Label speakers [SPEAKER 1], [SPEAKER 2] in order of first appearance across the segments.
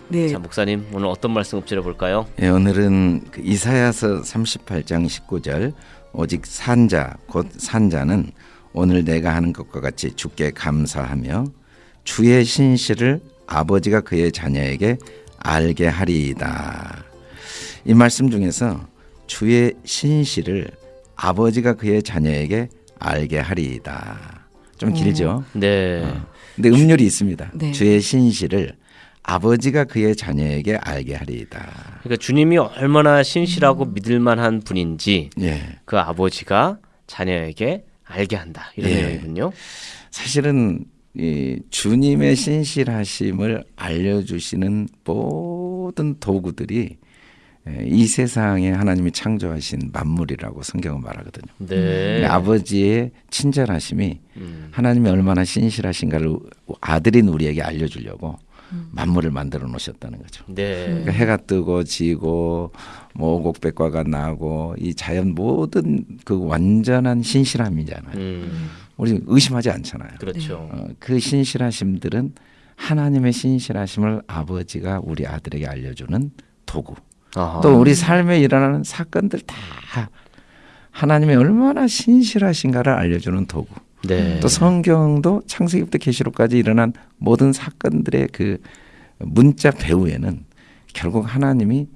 [SPEAKER 1] 네.
[SPEAKER 2] 자 목사님 오늘 어떤 말씀 엎질러 볼까요?
[SPEAKER 3] 예, 오늘은 그 이사야서 38장 19절 오직 산자 곧 산자는 오늘 내가 하는 것과 같이 주께 감사하며 주의 신실을 아버지가 그의 자녀에게 알게 하리이다. 이 말씀 중에서 주의 신실을 아버지가 그의 자녀에게 알게 하리이다. 좀 길죠.
[SPEAKER 2] 네.
[SPEAKER 3] 근데 음률이 있습니다.
[SPEAKER 1] 네.
[SPEAKER 3] 주의 신실을 아버지가 그의 자녀에게 알게 하리이다.
[SPEAKER 2] 그러니까 주님이 얼마나 신실하고 믿을만한 분인지
[SPEAKER 3] 예.
[SPEAKER 2] 그 아버지가 자녀에게 알게 한다 이런
[SPEAKER 3] 예.
[SPEAKER 2] 내용이군요.
[SPEAKER 3] 사실은 이 주님의 신실하심을 알려주시는 모든 도구들이 예, 이 세상에 하나님이 창조하신 만물이라고 성경은 말하거든요.
[SPEAKER 2] 네.
[SPEAKER 3] 아버지의 친절하심이
[SPEAKER 2] 음.
[SPEAKER 3] 하나님이 얼마나 신실하신가를 아들인 우리에게 알려주려고 만물을 만들어 놓으셨다는 거죠.
[SPEAKER 2] 네.
[SPEAKER 3] 그러니까 해가 뜨고 지고 뭐 오곡백과가 나고 이 자연 모든 그 완전한 신실함이잖아요.
[SPEAKER 2] 음.
[SPEAKER 3] 우리 의심하지 않잖아요.
[SPEAKER 2] 그렇죠.
[SPEAKER 3] 어, 그 신실하심들은 하나님의 신실하심을 아버지가 우리 아들에게 알려주는 도구.
[SPEAKER 2] 아하.
[SPEAKER 3] 또 우리 삶에 일어나는 사건들 다 하나님이 얼마나 신실하신가를 알려주는 도구.
[SPEAKER 2] 네.
[SPEAKER 3] 또 성경도 창세기부터 계시록까지 일어난 모든 사건들의 그 문자 배후에는 결국 하나님이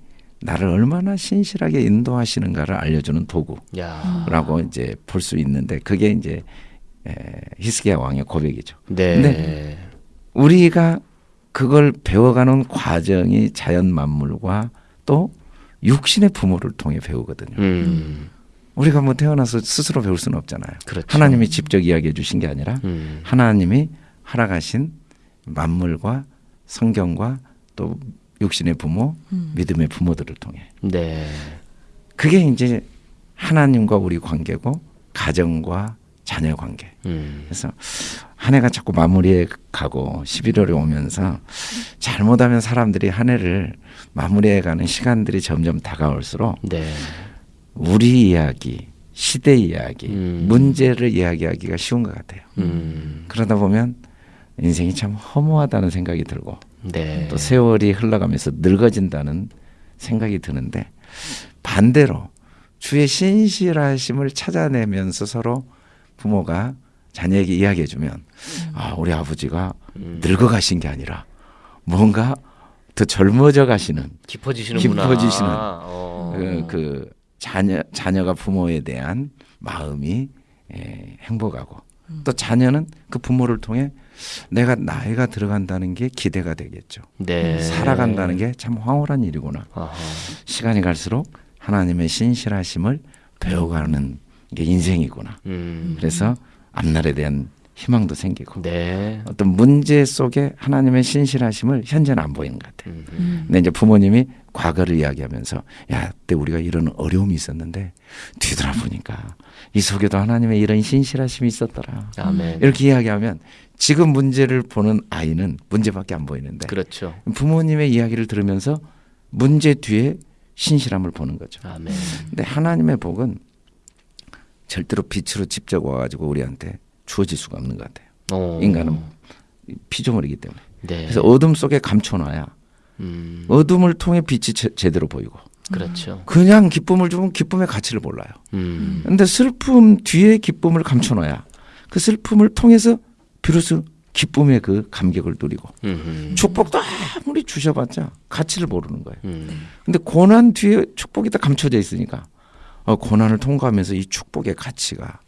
[SPEAKER 3] 나를 얼마나 신실하게 인도하시는가를 알려주는 도구라고
[SPEAKER 2] 야.
[SPEAKER 3] 이제 볼 수 있는데 그게 이제 에, 히스기야 왕의 고백이죠.
[SPEAKER 2] 네.
[SPEAKER 3] 근데 우리가 그걸 배워가는 과정이 자연 만물과 또 육신의 부모를 통해 배우거든요.
[SPEAKER 2] 음.
[SPEAKER 3] 우리가 뭐 태어나서 스스로 배울 수는 없잖아요.
[SPEAKER 2] 그렇죠.
[SPEAKER 3] 하나님이 직접 이야기해 주신 게 아니라
[SPEAKER 2] 음.
[SPEAKER 3] 하나님이 허락하신 만물과 성경과 또 육신의 부모,
[SPEAKER 1] 음.
[SPEAKER 3] 믿음의 부모들을 통해
[SPEAKER 2] 네.
[SPEAKER 3] 그게 이제 하나님과 우리 관계고 가정과 자녀 관계.
[SPEAKER 2] 음.
[SPEAKER 3] 그래서 한 해가 자꾸 마무리해 가고 11월이 오면서 잘못하면 사람들이 한 해를 마무리해 가는 시간들이 점점 다가올수록
[SPEAKER 2] 네.
[SPEAKER 3] 우리 이야기, 시대 이야기,
[SPEAKER 2] 음.
[SPEAKER 3] 문제를 이야기하기가 쉬운 것 같아요.
[SPEAKER 2] 음.
[SPEAKER 3] 그러다 보면 인생이 참 허무하다는 생각이 들고
[SPEAKER 2] 네.
[SPEAKER 3] 또 세월이 흘러가면서 늙어진다는 생각이 드는데 반대로 주의 신실하심을 찾아내면서 서로 부모가 자녀에게 이야기해 주면 아 우리 아버지가
[SPEAKER 2] 음.
[SPEAKER 3] 늙어가신 게 아니라 뭔가 더 젊어져 가시는
[SPEAKER 2] 깊어지시는구나.
[SPEAKER 3] 깊어지시는
[SPEAKER 2] 어.
[SPEAKER 3] 그, 그 자녀 자녀가 부모에 대한 마음이 에, 행복하고 또 자녀는 그 부모를 통해 내가 나이가 들어간다는 게 기대가 되겠죠.
[SPEAKER 2] 네.
[SPEAKER 3] 살아간다는 게 참 황홀한 일이구나.
[SPEAKER 2] 아하.
[SPEAKER 3] 시간이 갈수록 하나님의 신실하심을 배워가는 게 인생이구나.
[SPEAKER 2] 음.
[SPEAKER 3] 그래서 앞날에 대한 희망도 생기고
[SPEAKER 2] 네.
[SPEAKER 3] 어떤 문제 속에 하나님의 신실하심을 현재는 안 보이는 것 같아요.
[SPEAKER 2] 음.
[SPEAKER 1] 음.
[SPEAKER 3] 근데 이제 부모님이 과거를 이야기하면서 야, 그때 우리가 이런 어려움이 있었는데 뒤돌아보니까 이 속에도 하나님의 이런 신실하심이 있었더라.
[SPEAKER 2] 아멘.
[SPEAKER 3] 이렇게 이야기하면 지금 문제를 보는 아이는 문제밖에 안 보이는데
[SPEAKER 2] 그렇죠.
[SPEAKER 3] 부모님의 이야기를 들으면서 문제 뒤에 신실함을 보는 거죠.
[SPEAKER 2] 아멘.
[SPEAKER 3] 근데 하나님의 복은 절대로 빛으로 직접 와가지고 우리한테 주어질 수가 없는 것 같아요.
[SPEAKER 2] 어.
[SPEAKER 3] 인간은 피조물이기 때문에.
[SPEAKER 2] 네.
[SPEAKER 3] 그래서 어둠 속에 감춰놔야
[SPEAKER 2] 음.
[SPEAKER 3] 어둠을 통해 빛이 제, 제대로 보이고
[SPEAKER 2] 그렇죠.
[SPEAKER 3] 그냥 기쁨을 주면 기쁨의 가치를 몰라요.
[SPEAKER 2] 음.
[SPEAKER 3] 근데 슬픔 뒤에 기쁨을 감춰놔야 그 슬픔을 통해서 비로소 기쁨의 그 감격을 누리고
[SPEAKER 2] 음.
[SPEAKER 3] 축복도 아무리 주셔봤자 가치를 모르는 거예요.
[SPEAKER 2] 음.
[SPEAKER 3] 근데 고난 뒤에 축복이 다 감춰져 있으니까 어, 고난을 통과하면서 이 축복의 가치가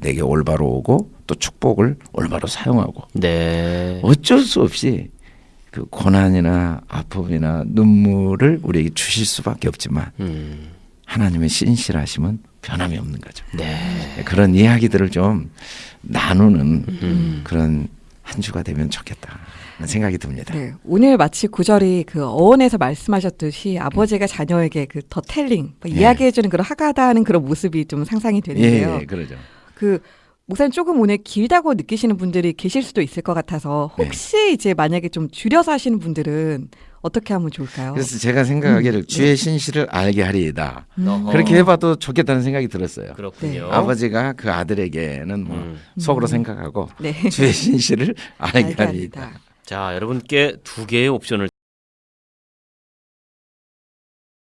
[SPEAKER 3] 내게 올바로 오고 또 축복을 올바로 사용하고
[SPEAKER 2] 네.
[SPEAKER 3] 어쩔 수 없이 그 고난이나 아픔이나 눈물을 우리에게 주실 수밖에 없지만
[SPEAKER 2] 음.
[SPEAKER 3] 하나님의 신실하심은 변함이 없는 거죠.
[SPEAKER 2] 네.
[SPEAKER 3] 그런 이야기들을 좀 나누는
[SPEAKER 2] 음.
[SPEAKER 3] 그런 한 주가 되면 좋겠다. 생각이 듭니다.
[SPEAKER 1] 네, 오늘 마치 구절이 그 어원에서 말씀하셨듯이 아버지가 자녀에게 그 더 텔링, 뭐
[SPEAKER 3] 예.
[SPEAKER 1] 이야기해주는 그런 하가다하는 그런 모습이 좀 상상이
[SPEAKER 3] 예,
[SPEAKER 1] 되는데요.
[SPEAKER 3] 예, 그러죠.
[SPEAKER 1] 그 목사님 조금 오늘 길다고 느끼시는 분들이 계실 수도 있을 것 같아서
[SPEAKER 3] 네.
[SPEAKER 1] 혹시 이제 만약에 좀 줄여서 하시는 분들은 어떻게 하면 좋을까요?
[SPEAKER 3] 그래서 제가 생각하기를 주의 신실을 알게 하리이다.
[SPEAKER 1] 음.
[SPEAKER 3] 그렇게 해봐도 좋겠다는 생각이 들었어요.
[SPEAKER 2] 그렇군요.
[SPEAKER 1] 네.
[SPEAKER 3] 아버지가 그 아들에게는 뭐
[SPEAKER 2] 음.
[SPEAKER 3] 속으로
[SPEAKER 1] 음.
[SPEAKER 3] 생각하고
[SPEAKER 1] 네.
[SPEAKER 3] 주의 신실을 알게
[SPEAKER 1] 알게 하리이다.
[SPEAKER 2] 자, 여러분께 두 개의 옵션을